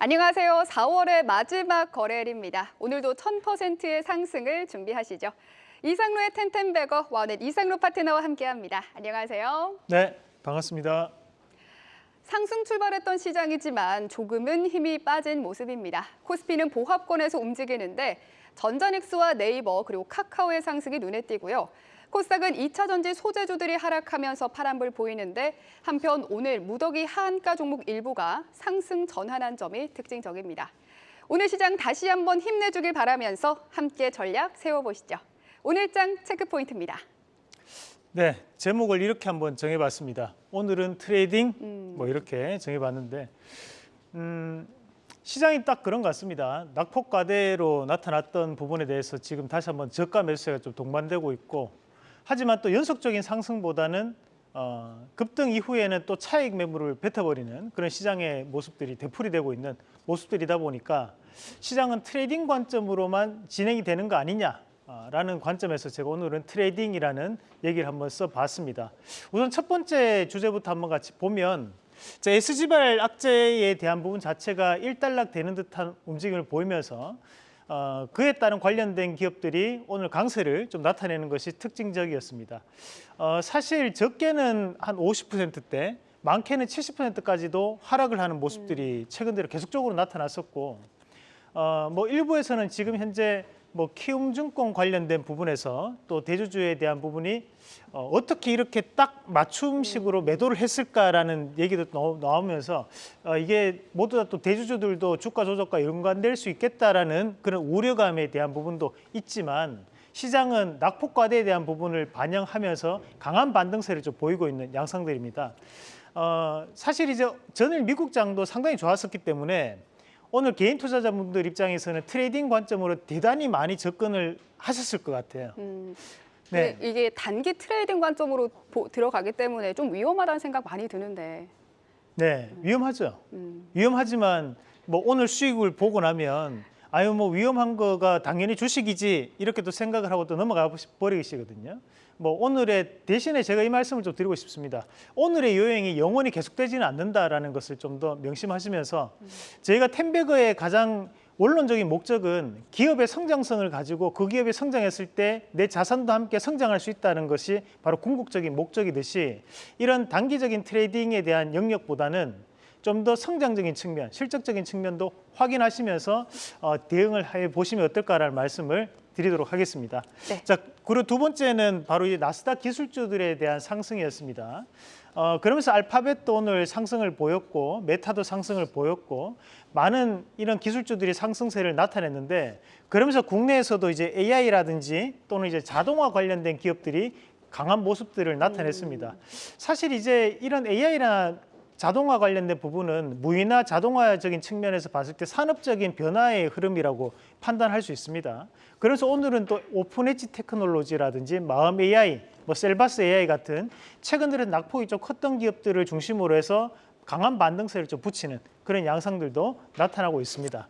안녕하세요. 4월의 마지막 거래일입니다. 오늘도 1000%의 상승을 준비하시죠. 이상로의 텐텐베거 와넷 이상로 파트너와 함께합니다. 안녕하세요. 네, 반갑습니다. 상승 출발했던 시장이지만 조금은 힘이 빠진 모습입니다. 코스피는 보합권에서 움직이는데 전자닉스와 네이버 그리고 카카오의 상승이 눈에 띄고요. 코스닥은 2차 전지 소재주들이 하락하면서 파란불 보이는데 한편 오늘 무더기 하한가 종목 일부가 상승 전환한 점이 특징적입니다. 오늘 시장 다시 한번 힘내주길 바라면서 함께 전략 세워보시죠. 오늘장 체크포인트입니다. 네, 제목을 이렇게 한번 정해봤습니다. 오늘은 trading 음. 뭐 이렇게 정해봤는데 음, 시장이 딱 그런 것 같습니다. 낙폭과대로 나타났던 부분에 대해서 지금 다시 한번 저가 매수세가 좀 동반되고 있고 하지만 또 연속적인 상승보다는 어, 급등 이후에는 또 차익 매물을 뱉어버리는 그런 시장의 모습들이 되풀이되고 있는 모습들이다 보니까 시장은 trading 관점으로만 진행이 되는 거 아니냐 라는 관점에서 제가 오늘은 trading이라는 얘기를 한번 써봤습니다. 우선 첫 번째 주제부터 한번 같이 보면 자, SG발 악재에 대한 부분 자체가 일단락 되는 듯한 움직임을 보이면서 어, 그에 따른 관련된 기업들이 오늘 강세를 좀 나타내는 것이 특징적이었습니다. 어, 사실 적게는 한 50%대, 많게는 70%까지도 하락을 하는 모습들이 최근 들어 계속적으로 나타났었고 어, 뭐 일부에서는 지금 현재 뭐 키움증권 관련된 부분에서 또 대주주에 대한 부분이 어, 어떻게 이렇게 딱 맞춤식으로 매도를 했을까라는 얘기도 나- 나오면서 어, 이게 모두 다 또 대주주들도 주가 조작과 연관될 수 있겠다라는 그런 우려감에 대한 부분도 있지만 시장은 낙폭과대에 대한 부분을 반영하면서 강한 반등세를 좀 보이고 있는 양상들입니다. 어, 사실 이제 전일 미국장도 상당히 좋았었기 때문에 오늘 개인 투자자분들 입장에서는 trading 관점으로 대단히 많이 접근을 하셨을 것 같아요. 음, 네. 근데 이게 단기 trading 관점으로 보- 들어가기 때문에 좀 위험하다는 생각 많이 드는데. 네, 위험하죠. 음, 위험하지만 뭐 오늘 수익을 보고 나면 아유 뭐 위험한 거가 당연히 주식이지 이렇게 또 생각을 하고 또 넘어가 버리시거든요. 뭐 오늘의 대신에 제가 이 말씀을 좀 드리고 싶습니다. 오늘의 요행이 영원히 계속되지는 않는다라는 것을 좀 더 명심하시면서 저희가 텐베거의 가장 원론적인 목적은 기업의 성장성을 가지고 그 기업이 성장했을 때 내 자산도 함께 성장할 수 있다는 것이 바로 궁극적인 목적이듯이 이런 단기적인 트레이딩에 대한 영역보다는 좀 더 성장적인 측면, 실적적인 측면도 확인하시면서 어, 대응을 해 보시면 어떨까라는 말씀을 드리도록 하겠습니다. 네. 자, 그리고 두 번째는 바로 이 나스닥 기술주들에 대한 상승이었습니다. 어, 그러면서 알파벳도 오늘 상승을 보였고 메타도 상승을 보였고 많은 이런 기술주들이 상승세를 나타냈는데 그러면서 국내에서도 이제 AI라든지 또는 이제 자동화 관련된 기업들이 강한 모습들을 나타냈습니다. 사실 이제 이런 AI나 자동화 관련된 부분은 무인화 자동화적인 측면에서 봤을 때 산업적인 변화의 흐름이라고 판단할 수 있습니다. 그래서 오늘은 또 오픈 엣지 테크놀로지라든지 마음 AI, 뭐 셀바스 AI 같은 최근 들어 낙폭이 좀 컸던 기업들을 중심으로 해서 강한 반등세를 좀 보이는 그런 양상들도 나타나고 있습니다.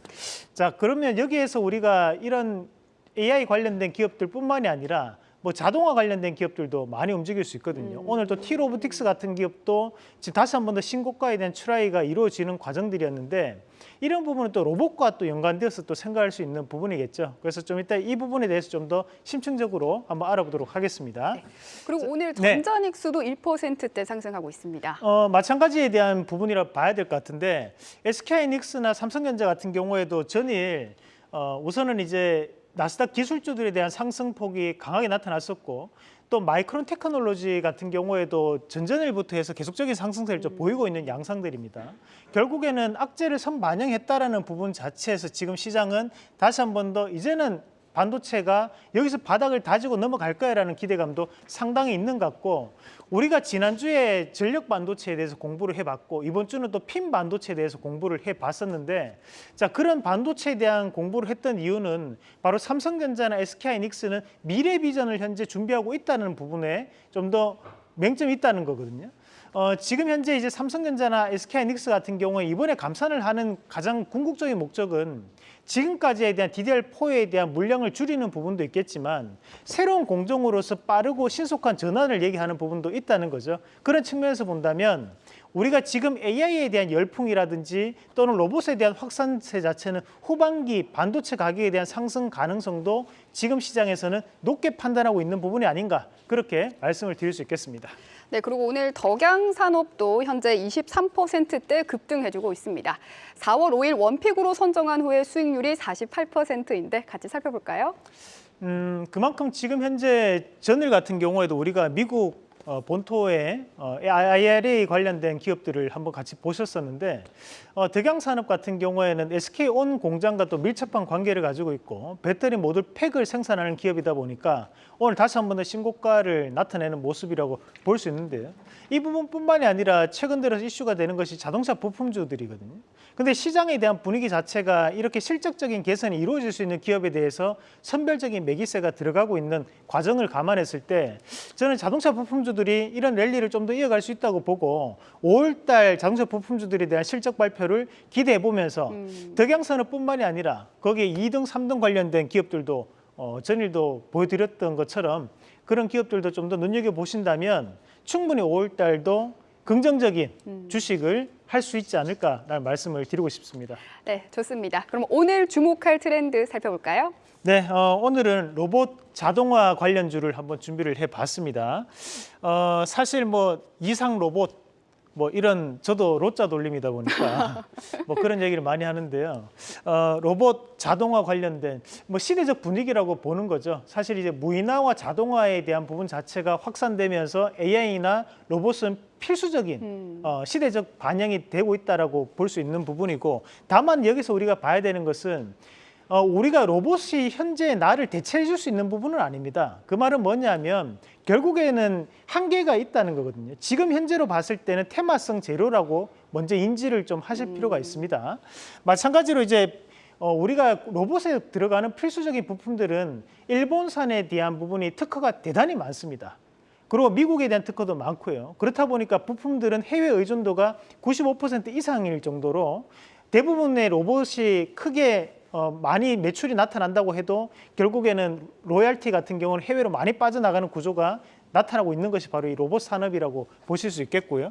자, 그러면 여기에서 우리가 이런 AI 관련된 기업들뿐만이 아니라 뭐 자동화 관련된 기업들도 많이 움직일 수 있거든요. 오늘 또 T로보틱스 같은 기업도 지금 다시 한 번 더 신고가에 대한 try가 이루어지는 과정들이었는데 이런 부분은 또 로봇과 또 연관되어서 또 생각할 수 있는 부분이겠죠. 그래서 좀 이따 이 부분에 대해서 좀 더 심층적으로 한번 알아보도록 하겠습니다. 네. 그리고 오늘 네. 전자닉스도 1%대 상승하고 있습니다. 어, 마찬가지에 대한 부분이라 봐야 될 것 같은데 SK하이닉스나 삼성전자 같은 경우에도 전일 어, 우선은 이제 나스닥 기술주들에 대한 상승폭이 강하게 나타났었고 또 마이크론 테크놀로지 같은 경우에도 전전일부터 해서 계속적인 상승세를 좀 보이고 있는 양상들입니다. 결국에는 악재를 선반영했다라는 부분 자체에서 지금 시장은 다시 한 번 더 이제는 반도체가 여기서 바닥을 다지고 넘어갈 거야라는 기대감도 상당히 있는 것 같고 우리가 지난주에 전력 반도체에 대해서 공부를 해봤고 이번 주는 또 핀 반도체에 대해서 공부를 해봤었는데 자 그런 반도체에 대한 공부를 했던 이유는 바로 삼성전자나 SK하이닉스는 미래 비전을 현재 준비하고 있다는 부분에 좀 더 맹점이 있다는 거거든요. 어, 지금 현재 이제 삼성전자나 SK하이닉스 같은 경우에 이번에 감산을 하는 가장 궁극적인 목적은 지금까지에 대한 DDR4에 대한 물량을 줄이는 부분도 있겠지만 새로운 공정으로서 빠르고 신속한 전환을 얘기하는 부분도 있다는 거죠. 그런 측면에서 본다면 우리가 지금 AI에 대한 열풍이라든지 또는 로봇에 대한 확산세 자체는 후반기 반도체 가격에 대한 상승 가능성도 지금 시장에서는 높게 판단하고 있는 부분이 아닌가 그렇게 말씀을 드릴 수 있겠습니다. 네, 그리고 오늘 덕양 산업도 현재 23%대 급등해주고 있습니다. 4월 5일 원픽으로 선정한 후에 수익률이 48%인데 같이 살펴볼까요? 음, 그만큼 지금 현재 전일 같은 경우에도 우리가 미국 어, 본토의 어, IRA 관련된 기업들을 한번 같이 보셨었는데 어, 덕양산업 같은 경우에는 SK온 공장과 또 밀접한 관계를 가지고 있고 배터리 모듈 팩을 생산하는 기업이다 보니까 오늘 다시 한 번 더 신고가를 나타내는 모습이라고 볼 수 있는데요. 이 부분뿐만이 아니라 최근 들어서 이슈가 되는 것이 자동차 부품주들이거든요. 근데 시장에 대한 분위기 자체가 이렇게 실적적인 개선이 이루어질 수 있는 기업에 대해서 선별적인 매기세가 들어가고 있는 과정을 감안했을 때 저는 자동차 부품주들이 이런 랠리를 좀 더 이어갈 수 있다고 보고 5월달 자동차 부품주들에 대한 실적 발표를 기대해 보면서 음. 덕양산업 뿐만이 아니라 거기에 2등, 3등 관련된 기업들도 어, 전일도 보여드렸던 것처럼 그런 기업들도 좀 더 눈여겨 보신다면 충분히 5월달도 긍정적인 음. 주식을 할 수 있지 않을까라는 말씀을 드리고 싶습니다. 네, 좋습니다. 그럼 오늘 주목할 트렌드 살펴볼까요? 네, 어, 오늘은 로봇 자동화 관련주를 한번 준비를 해봤습니다. 어, 사실 뭐 이상 로봇 뭐 이런 저도 로자 돌림이다 보니까 뭐 그런 얘기를 많이 하는데요. 어, 로봇 자동화 관련된 뭐 시대적 분위기라고 보는 거죠. 사실 이제 무인화와 자동화에 대한 부분 자체가 확산되면서 AI나 로봇은 필수적인 음. 어, 시대적 반영이 되고 있다라고 볼 수 있는 부분이고 다만 여기서 우리가 봐야 되는 것은 어, 우리가 로봇이 현재 나를 대체해 줄 수 있는 부분은 아닙니다. 그 말은 뭐냐면 결국에는 한계가 있다는 거거든요. 지금 현재로 봤을 때는 테마성 재료라고 먼저 인지를 좀 하실 필요가 있습니다. 마찬가지로 이제 어, 우리가 로봇에 들어가는 필수적인 부품들은 일본산에 대한 부분이 특허가 대단히 많습니다. 그리고 미국에 대한 특허도 많고요. 그렇다 보니까 부품들은 해외 의존도가 95% 이상일 정도로 대부분의 로봇이 크게 어, 많이 매출이 나타난다고 해도 결국에는 로얄티 같은 경우는 해외로 많이 빠져나가는 구조가 나타나고 있는 것이 바로 이 로봇 산업이라고 보실 수 있겠고요.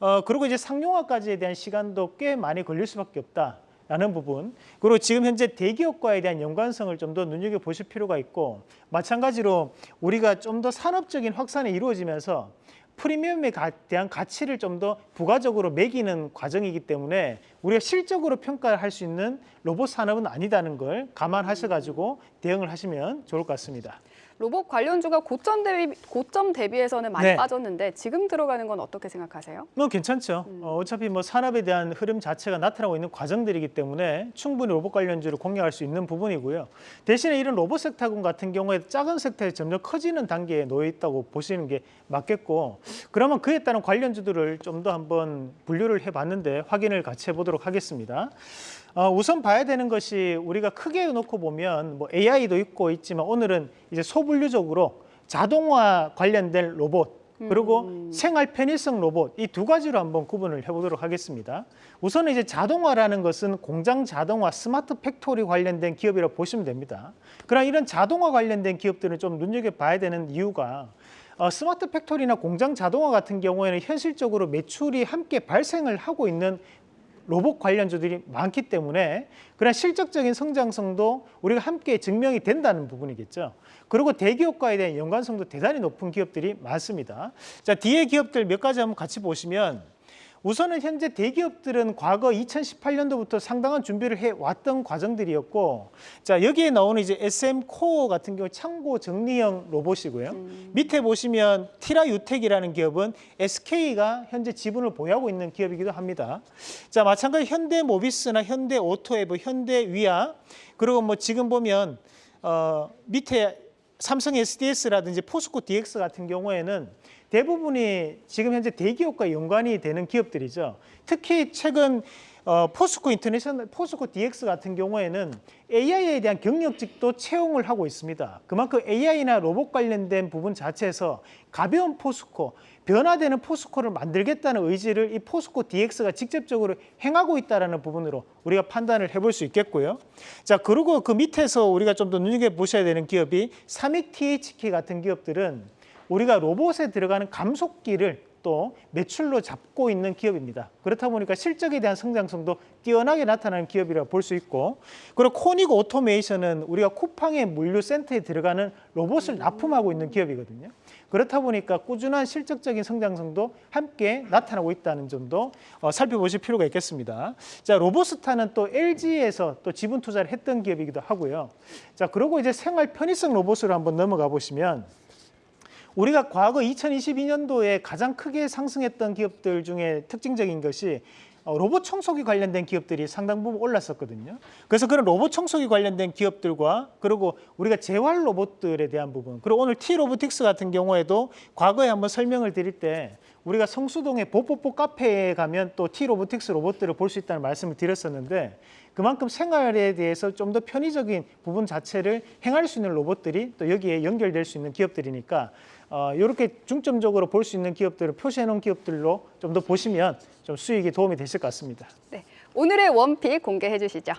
어, 그리고 이제 상용화까지에 대한 시간도 꽤 많이 걸릴 수밖에 없다. 라는 부분 그리고 지금 현재 대기업과에 대한 연관성을 좀 더 눈여겨 보실 필요가 있고 마찬가지로 우리가 좀 더 산업적인 확산이 이루어지면서 프리미엄에 가- 대한 가치를 좀 더 부가적으로 매기는 과정이기 때문에 우리가 실적으로 평가할 수 있는 로봇 산업은 아니다는 걸 감안하셔가지고 대응을 하시면 좋을 것 같습니다. 로봇 관련주가 고점 대비 고점 대비해서는 많이 네. 빠졌는데 지금 들어가는 건 어떻게 생각하세요? 뭐 괜찮죠. 어, 어차피 뭐 산업에 대한 흐름 자체가 나타나고 있는 과정들이기 때문에 충분히 로봇 관련주를 공략할 수 있는 부분이고요. 대신에 이런 로봇 섹터군 같은 경우에 작은 섹터에 점점 커지는 단계에 놓여 있다고 보시는 게 맞겠고, 그러면 그에 따른 관련주들을 좀 더 한번 분류를 해봤는데 확인을 같이 해보도록 하겠습니다. 어, 우선 봐야 되는 것이 우리가 크게 놓고 보면 뭐 AI도 있고 있지만 오늘은 이제 소분류적으로 자동화 관련된 로봇 그리고 생활 편의성 로봇 이 두 가지로 한번 구분을 해보도록 하겠습니다. 우선 이제 자동화라는 것은 공장 자동화, smart factory 관련된 기업이라고 보시면 됩니다. 그러나 이런 자동화 관련된 기업들은 좀 눈여겨 봐야 되는 이유가 어, smart factory나 공장 자동화 같은 경우에는 현실적으로 매출이 함께 발생을 하고 있는 로봇 관련주들이 많기 때문에 그런 실적적인 성장성도 우리가 함께 증명이 된다는 부분이겠죠. 그리고 대기업과에 대한 연관성도 대단히 높은 기업들이 많습니다. 자, 뒤에 기업들 몇 가지 한번 같이 보시면 우선은 현재 대기업들은 과거 2018년도부터 상당한 준비를 해 왔던 과정들이었고 자, 여기에 나오는 이제 SM 코어 같은 경우 창고 정리형 로봇이고요. 밑에 보시면 티라유텍이라는 기업은 SK가 현재 지분을 보유하고 있는 기업이기도 합니다. 자, 마찬가지 현대 모비스나 현대 오토에버, 현대 위아 그리고 뭐 지금 보면 어, 밑에 삼성 SDS라든지 포스코 DX 같은 경우에는 대부분이 지금 현재 대기업과 연관이 되는 기업들이죠. 특히 최근 어, 포스코 인터내셔널, 포스코 DX 같은 경우에는 AI에 대한 경력직도 채용을 하고 있습니다. 그만큼 AI나 로봇 관련된 부분 자체에서 가벼운 포스코, 변화되는 포스코를 만들겠다는 의지를 이 포스코 DX가 직접적으로 행하고 있다는 부분으로 우리가 판단을 해볼 수 있겠고요. 자, 그리고 그 밑에서 우리가 좀 더 눈여겨 보셔야 되는 기업이 삼익 THK 같은 기업들은 우리가 로봇에 들어가는 감속기를 또 매출로 잡고 있는 기업입니다. 그렇다 보니까 실적에 대한 성장성도 뛰어나게 나타나는 기업이라 볼수 있고 그리고 코니고 오토메이션은 우리가 쿠팡의 물류 센터에 들어가는 로봇을 납품하고 있는 기업이거든요. 그렇다 보니까 꾸준한 실적적인 성장성도 함께 나타나고 있다는 점도 어, 살펴보실 필요가 있겠습니다. 자, 로보스타는 또 LG에서 또 지분 투자를 했던 기업이기도 하고요. 자, 그리고 이제 생활 편의성 로봇으로 한번 넘어가 보시면 우리가 과거 2022년도에 가장 크게 상승했던 기업들 중에 특징적인 것이 어, 로봇 청소기 관련된 기업들이 상당 부분 올랐었거든요. 그래서 그런 로봇 청소기 관련된 기업들과 그리고 우리가 재활 로봇들에 대한 부분 그리고 오늘 T 로보틱스 같은 경우에도 과거에 한번 설명을 드릴 때 우리가 성수동의 보뽀뽀 카페에 가면 또 T 로보틱스 로봇들을 볼 수 있다는 말씀을 드렸었는데 그만큼 생활에 대해서 좀 더 편의적인 부분 자체를 행할 수 있는 로봇들이 또 여기에 연결될 수 있는 기업들이니까 어, 이렇게 중점적으로 볼 수 있는 기업들을 표시해 놓은 기업들로 좀 더 보시면 좀 수익이 도움이 되실 것 같습니다. 네, 오늘의 원픽 공개해 주시죠.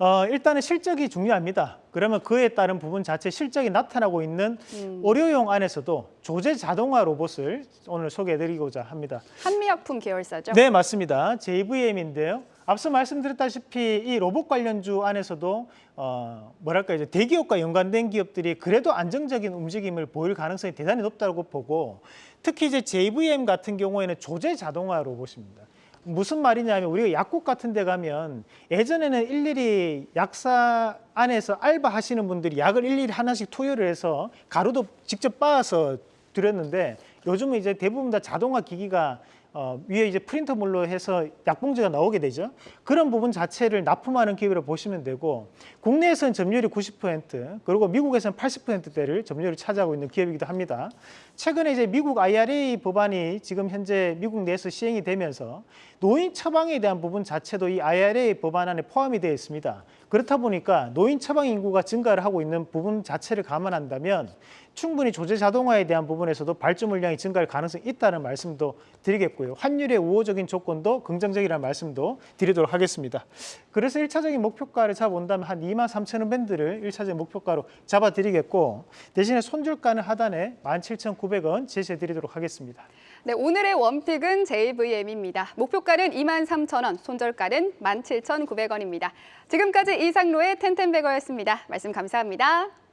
어, 일단은 실적이 중요합니다. 그러면 그에 따른 부분 자체 실적이 나타나고 있는 의료용 안에서도 조제 자동화 로봇을 오늘 소개해 드리고자 합니다. 한미약품 계열사죠. 네, 맞습니다. JVM인데요. 앞서 말씀드렸다시피 이 로봇 관련주 안에서도 어, 뭐랄까 이제 대기업과 연관된 기업들이 그래도 안정적인 움직임을 보일 가능성이 대단히 높다고 보고 특히 이제 JVM 같은 경우에는 조제 자동화 로봇입니다. 무슨 말이냐면 우리가 약국 같은 데 가면 예전에는 일일이 약사 안에서 알바 하시는 분들이 약을 일일이 하나씩 투여를 해서 가루도 직접 빻아서 드렸는데 요즘은 이제 대부분 다 자동화 기기가 어, 위에 이제 프린터물로 해서 약봉지가 나오게 되죠. 그런 부분 자체를 납품하는 고 보시면 되고 국내에서는 점유율이 90% 그리고 미국에서는 80%대를 점유율을 차지하고 있는 기업이기도 합니다. 최근에 이제 미국 IRA 법안이 지금 현재 미국 내에서 시행이 되면서 노인 처방에 대한 부분 자체도 이 IRA 법안 안에 포함이 되어 있습니다. 그렇다 보니까 노인 처방 인구가 증가를 하고 있는 부분 자체를 감안한다면 충분히 조제 자동화에 대한 부분에서도 발주 물량이 증가할 가능성이 있다는 말씀도 드리겠고요. 환율의 우호적인 조건도 긍정적이라는 말씀도 드리도록 하겠습니다. 그래서 일차적인 목표가를 잡아온다면 한 2만 3천 원 밴드를 일차적인 목표가로 잡아드리겠고 대신에 손절가는 하단에 17,900원 제시해드리도록 하겠습니다. 네, 오늘의 원픽은 JVM입니다. 목표가는 23,000원, 손절가는 17,900원입니다. 지금까지 이상로의 텐텐베거였습니다. 말씀 감사합니다.